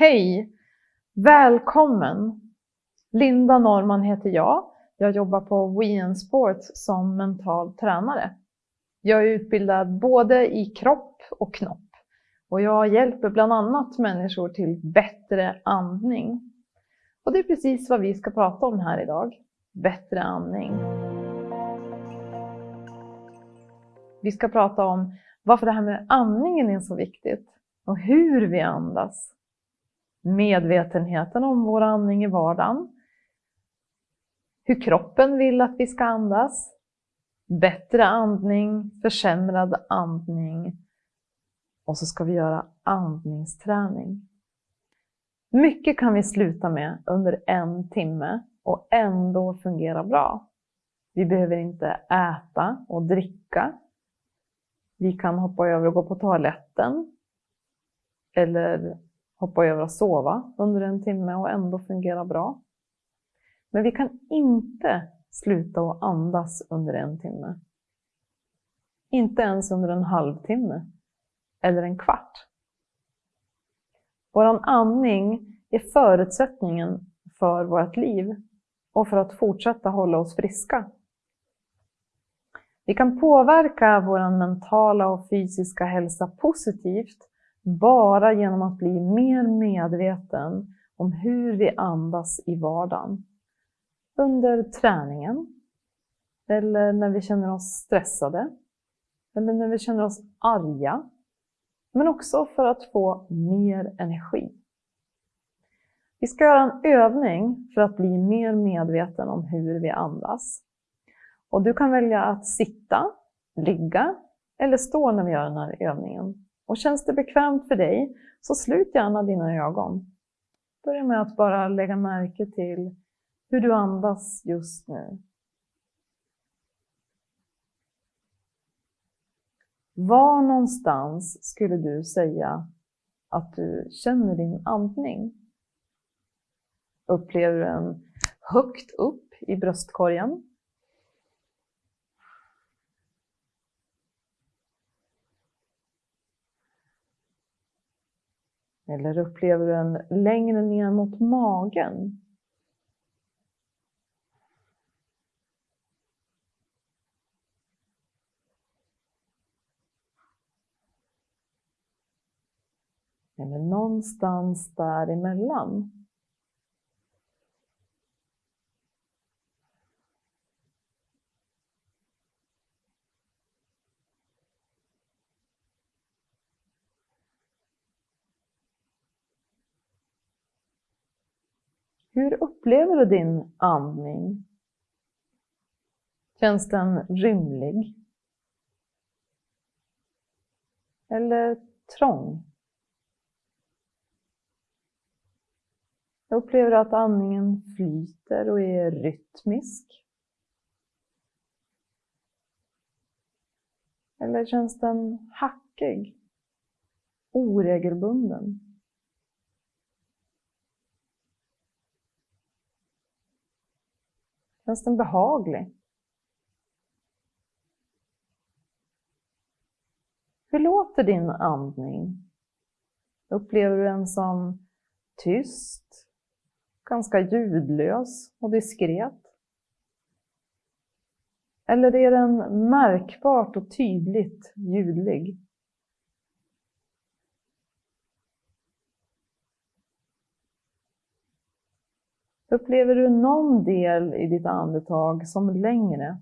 Hej! Välkommen! Linda Norman heter jag. Jag jobbar på WeN Sports som mental tränare. Jag är utbildad både i kropp och knopp och jag hjälper bland annat människor till bättre andning. Och det är precis vad vi ska prata om här idag. Bättre andning. Vi ska prata om varför det här med andningen är så viktigt och hur vi andas. Medvetenheten om vår andning i vardagen. Hur kroppen vill att vi ska andas. Bättre andning, försämrad andning. Och så ska vi göra andningsträning. Mycket kan vi sluta med under en timme och ändå fungera bra. Vi behöver inte äta och dricka. Vi kan hoppa över och gå på toaletten. Eller hoppa över att sova under en timme och ändå fungera bra. Men vi kan inte sluta att andas under en timme. Inte ens under en halvtimme eller en kvart. Vår andning är förutsättningen för vårt liv och för att fortsätta hålla oss friska. Vi kan påverka vår mentala och fysiska hälsa positivt bara genom att bli mer medveten om hur vi andas i vardagen. Under träningen, eller när vi känner oss stressade, eller när vi känner oss arga, men också för att få mer energi. Vi ska göra en övning för att bli mer medveten om hur vi andas. Och du kan välja att sitta, ligga eller stå när vi gör den här övningen. Och känns det bekvämt för dig, så slut gärna dina ögon. Börja med att bara lägga märke till hur du andas just nu. Var någonstans skulle du säga att du känner din andning? Upplever du den högt upp i bröstkorgen? Eller upplever du den längre ner mot magen? Eller någonstans däremellan? Hur upplever du din andning? Känns den rymlig? Eller trång? Upplever du att andningen flyter och är rytmisk? Eller känns den hackig? Oregelbunden? Känns den behaglig? Hur låter din andning? Upplever du den som tyst, ganska ljudlös och diskret? Eller är den märkbart och tydligt ljudlig? Upplever du någon del i ditt andetag som längre?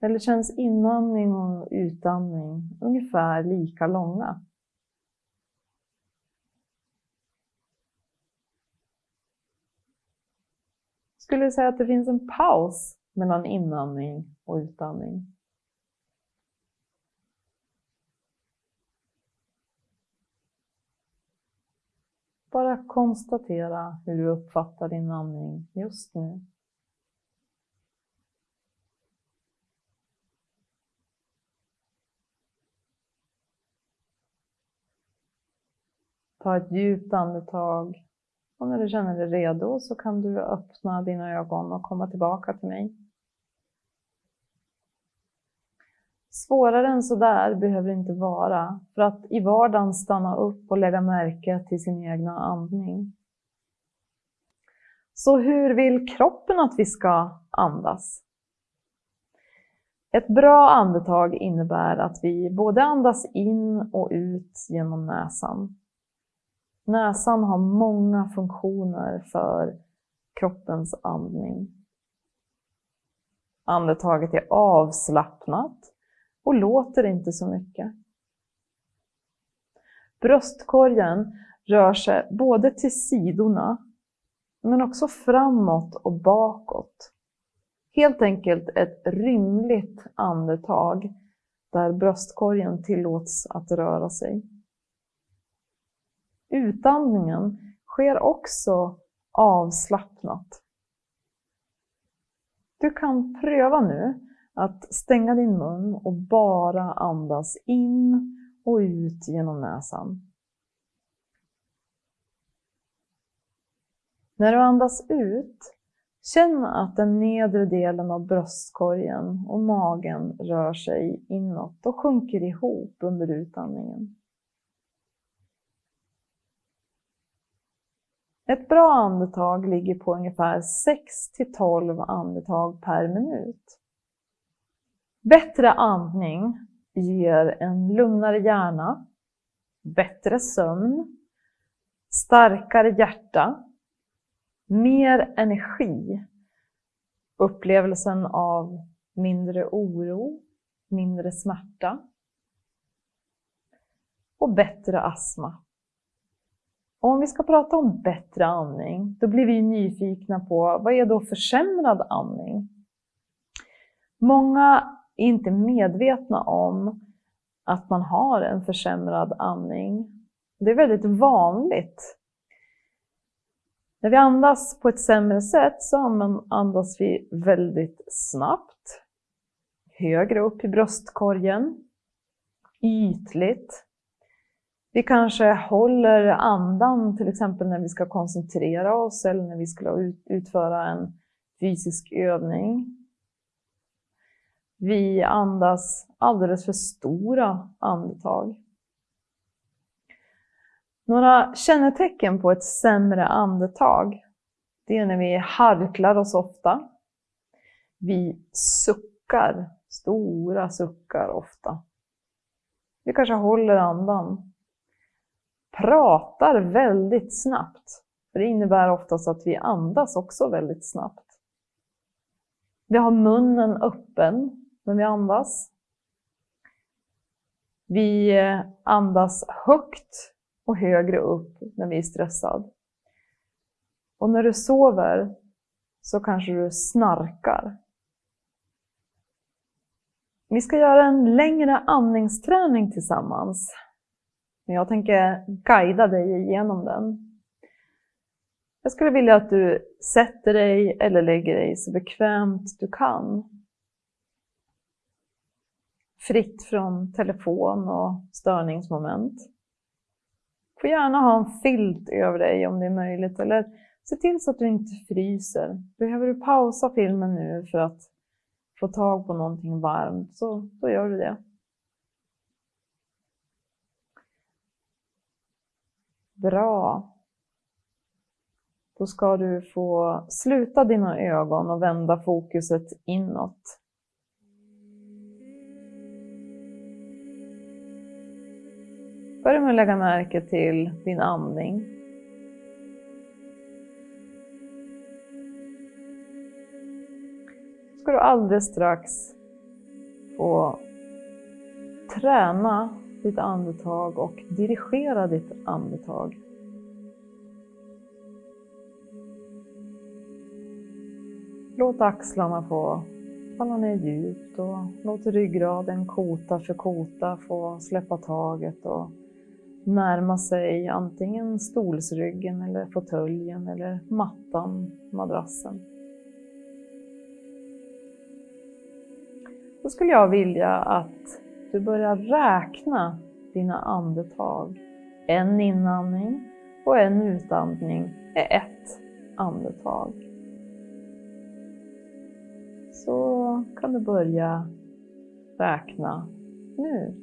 Eller känns inandning och utandning ungefär lika långa? Skulle du säga att det finns en paus mellan inandning och utandning? Bara konstatera hur du uppfattar din andning just nu. Ta ett djupt andetag och när du känner dig redo så kan du öppna dina ögon och komma tillbaka till mig. Svårare än sådär behöver det inte vara för att i vardagen stanna upp och lägga märke till sin egna andning. Så hur vill kroppen att vi ska andas? Ett bra andetag innebär att vi både andas in och ut genom näsan. Näsan har många funktioner för kroppens andning. Andetaget är avslappnat och låter inte så mycket. Bröstkorgen rör sig både till sidorna men också framåt och bakåt. Helt enkelt ett rymligt andetag där bröstkorgen tillåts att röra sig. Utandningen sker också avslappnat. Du kan pröva nu att stänga din mun och bara andas in och ut genom näsan. När du andas ut, känn att den nedre delen av bröstkorgen och magen rör sig inåt och sjunker ihop under utandningen. Ett bra andetag ligger på ungefär 6 till 12 andetag per minut. Bättre andning ger en lugnare hjärna, bättre sömn, starkare hjärta, mer energi, upplevelsen av mindre oro, mindre smärta och bättre astma. Och om vi ska prata om bättre andning, då blir vi nyfikna på vad är då försämrad andning? Många är inte medvetna om att man har en försämrad andning. Det är väldigt vanligt. När vi andas på ett sämre sätt så andas vi väldigt snabbt, högre upp i bröstkorgen, ytligt. Vi kanske håller andan till exempel när vi ska koncentrera oss eller när vi ska utföra en fysisk övning. Vi andas alldeles för stora andetag. Några kännetecken på ett sämre andetag, det är när vi harklar oss ofta. Vi suckar, stora suckar ofta. Vi kanske håller andan. Pratar väldigt snabbt. För det innebär oftast att vi andas också väldigt snabbt. Vi har munnen öppen när vi andas. Vi eh, andas högt och högre upp när vi är stressade. Och när du sover så kanske du snarkar. Vi ska göra en längre andningsträning tillsammans. Jag tänker guida dig igenom den. Jag skulle vilja att du sätter dig eller lägger dig så bekvämt du kan fritt från telefon och störningsmoment. Du får gärna ha en filt över dig om det är möjligt, eller se till så att du inte fryser. Behöver du pausa filmen nu för att få tag på någonting varmt, så då gör du det. Bra. Då ska du få sluta dina ögon och vända fokuset inåt. Börja med att lägga märke till din andning. ska du alldeles strax få träna ditt andetag och dirigera ditt andetag. Låt axlarna få falla ner djupt och låt ryggraden kota för kota få släppa taget och närma sig antingen stolsryggen eller fåtöljen eller mattan, madrassen. Då skulle jag vilja att du börjar räkna dina andetag. En inandning och en utandning är ett andetag. Så kan du börja räkna nu.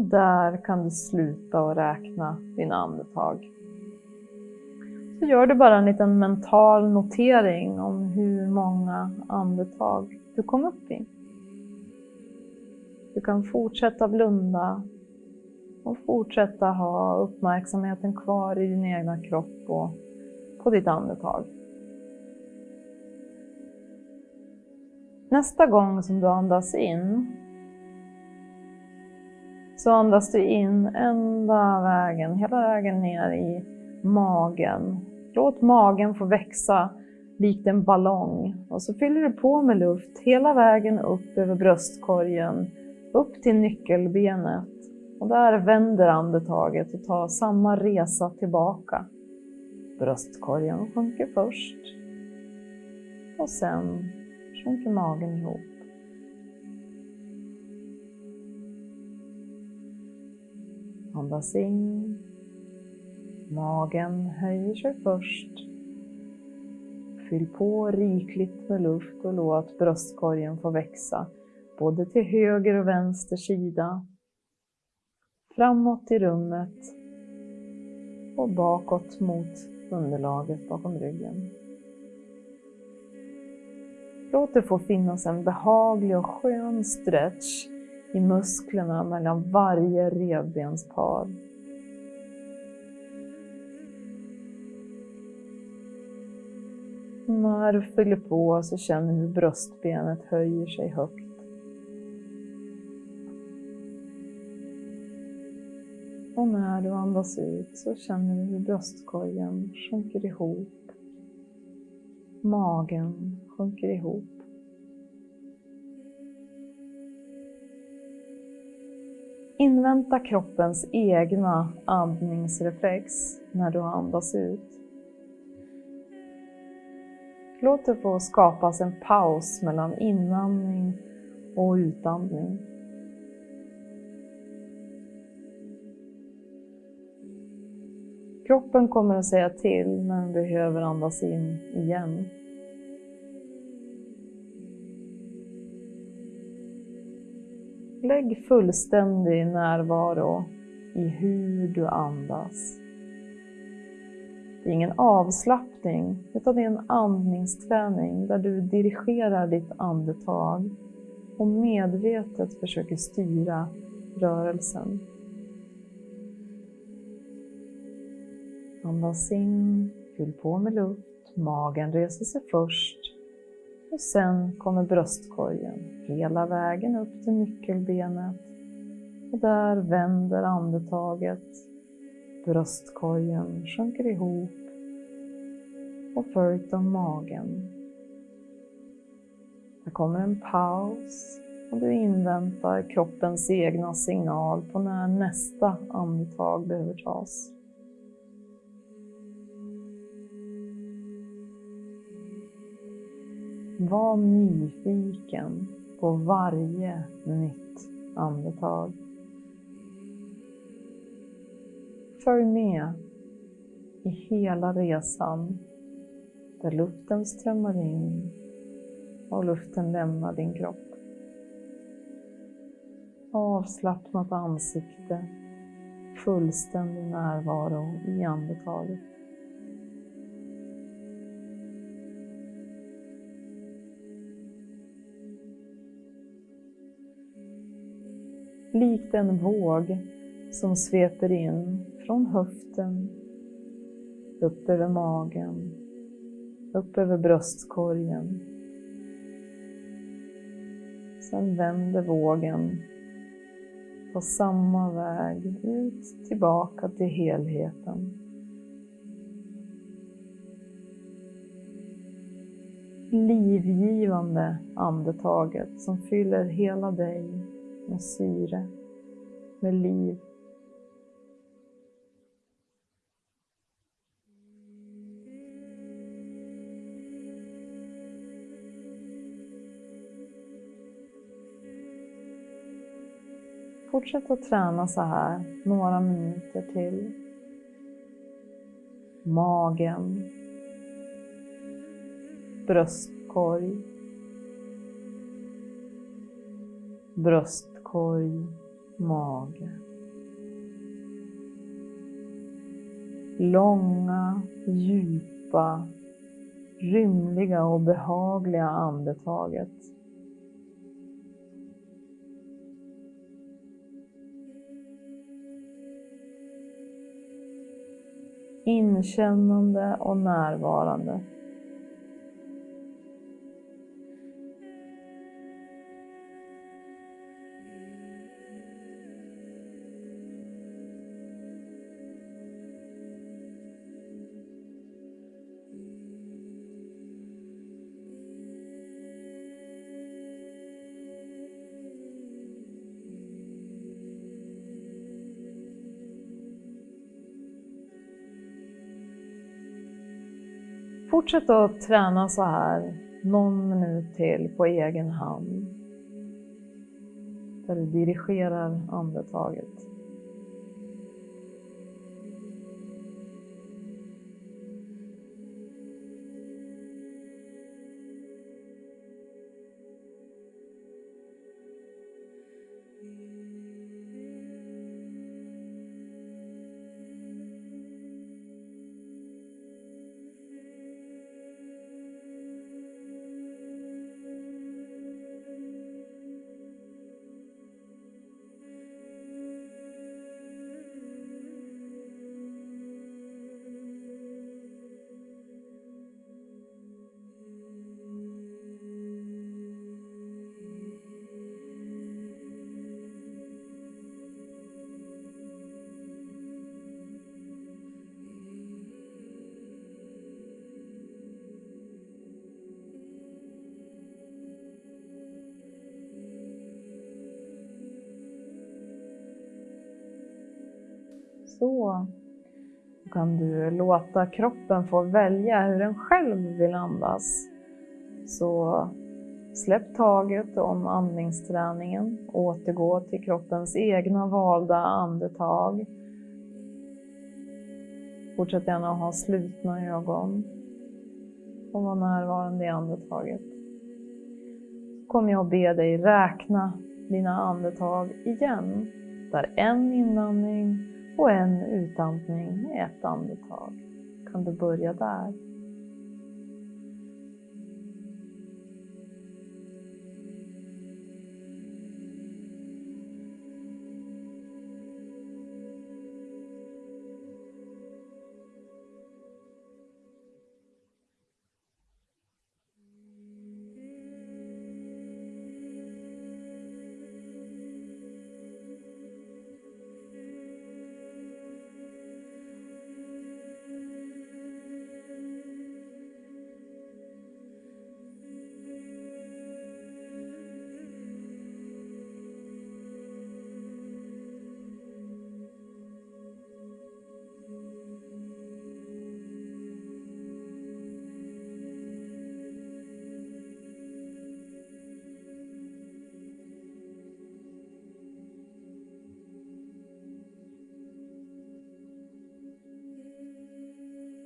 Och där kan du sluta och räkna dina andetag. Så gör du bara en liten mental notering om hur många andetag du kom upp i. Du kan fortsätta blunda och fortsätta ha uppmärksamheten kvar i din egna kropp och på ditt andetag. Nästa gång som du andas in så andas du in ända vägen, hela vägen ner i magen. Låt magen få växa likt en ballong och så fyller du på med luft hela vägen upp över bröstkorgen, upp till nyckelbenet. Och där vänder andetaget och tar samma resa tillbaka. Bröstkorgen sjunker först och sen sjunker magen ihop. Andas in. Magen höjer sig först. Fyll på rikligt med luft och låt bröstkorgen få växa både till höger och vänster sida. Framåt i rummet och bakåt mot underlaget bakom ryggen. Låt det få finnas en behaglig och skön stretch i musklerna mellan varje revbenspar. När du fyller på så känner du hur bröstbenet höjer sig högt. Och när du andas ut så känner du hur bröstkorgen sjunker ihop. Magen sjunker ihop. Invänta kroppens egna andningsreflex när du andas ut. Låt det få skapas en paus mellan inandning och utandning. Kroppen kommer att säga till när den behöver andas in igen. Lägg fullständig närvaro i hur du andas. Det är ingen avslappning, utan det är en andningsträning där du dirigerar ditt andetag och medvetet försöker styra rörelsen. Andas in, fyll på med luft, magen reser sig först och sen kommer bröstkorgen hela vägen upp till nyckelbenet. Och där vänder andetaget. Bröstkorgen sjunker ihop och följt av magen. Det kommer en paus och du inväntar kroppens egna signal på när nästa andetag behöver tas. Var nyfiken på varje nytt andetag. Följ med i hela resan där luften strömmar in och luften lämnar din kropp. Avslappnat ansikte, fullständig närvaro i andetaget. Likt en våg som sveper in från höften, upp över magen, upp över bröstkorgen. Sen vänder vågen på samma väg ut tillbaka till helheten. livgivande andetaget som fyller hela dig med syre, med liv. Fortsätt att träna så här några minuter till. Magen, bröstkorg, bröstkorg, mage. Långa, djupa, rymliga och behagliga andetaget. Inkännande och närvarande. Fortsätt att träna så här någon minut till på egen hand. Där du dirigerar andetaget. Så Då kan du låta kroppen få välja hur den själv vill andas. Så släpp taget om andningsträningen, återgå till kroppens egna valda andetag. Fortsätt gärna att ha slutna ögon och vara närvarande i andetaget. Så kommer jag att be dig räkna dina andetag igen, där en inandning och en utandning med ett andetag. Kan du börja där?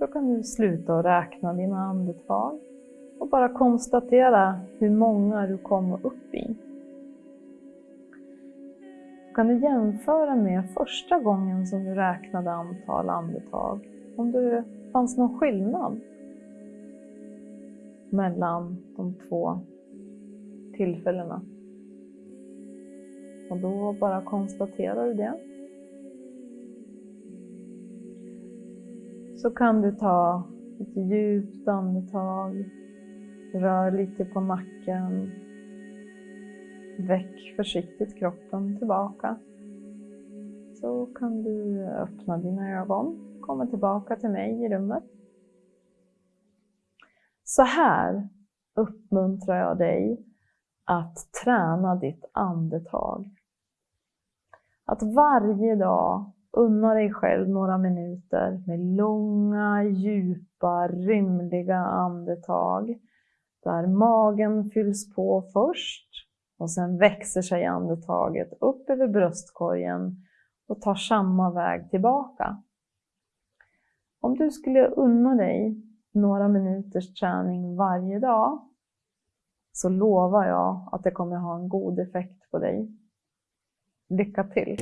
Då kan du sluta och räkna dina andetag och bara konstatera hur många du kommer upp i. Då kan du jämföra med första gången som du räknade antal andetag, om det fanns någon skillnad mellan de två tillfällena. Och då bara konstaterar du det. Så kan du ta ett djupt andetag, rör lite på nacken, väck försiktigt kroppen tillbaka. Så kan du öppna dina ögon, komma tillbaka till mig i rummet. Så här uppmuntrar jag dig att träna ditt andetag. Att varje dag unna dig själv några minuter med långa, djupa, rymliga andetag där magen fylls på först och sen växer sig andetaget upp över bröstkorgen och tar samma väg tillbaka. Om du skulle unna dig några minuters träning varje dag så lovar jag att det kommer ha en god effekt på dig. Lycka till!